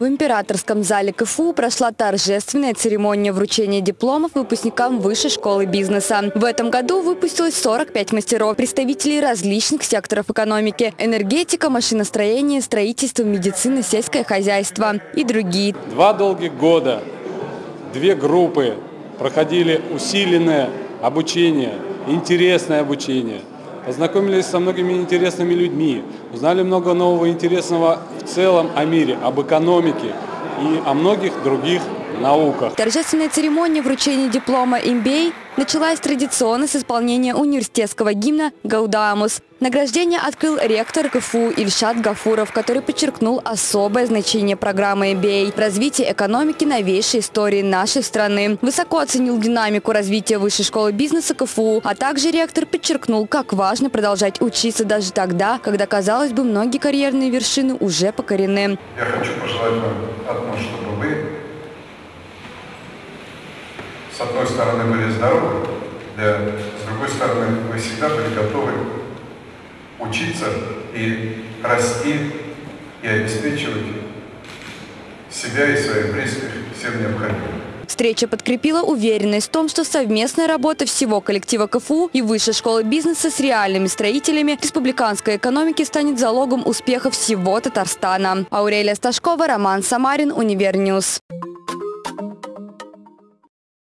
В императорском зале КФУ прошла торжественная церемония вручения дипломов выпускникам Высшей школы бизнеса. В этом году выпустилось 45 мастеров, представителей различных секторов экономики – энергетика, машиностроение, строительство, медицина, сельское хозяйство и другие. Два долгих года две группы проходили усиленное обучение, интересное обучение – познакомились со многими интересными людьми, узнали много нового интересного в целом о мире, об экономике и о многих других науках. Торжественная церемония вручения диплома MBA началась традиционно с исполнения университетского гимна «Гаудамус». Награждение открыл ректор КФУ Ильшат Гафуров, который подчеркнул особое значение программы MBA – развитие экономики новейшей истории нашей страны. Высоко оценил динамику развития Высшей школы бизнеса КФУ, а также ректор подчеркнул, как важно продолжать учиться даже тогда, когда, казалось бы, многие карьерные вершины уже покорены. Я хочу пожелать вам одно, чтобы вы с одной стороны были здоровы, для, с другой стороны вы всегда были готовы учиться и расти, и обеспечивать себя и своих близких всем необходимым. Встреча подкрепила уверенность в том, что совместная работа всего коллектива КФУ и Высшей школы бизнеса с реальными строителями республиканской экономики станет залогом успеха всего Татарстана. Аурелия Сташкова, Роман Самарин, Univer News.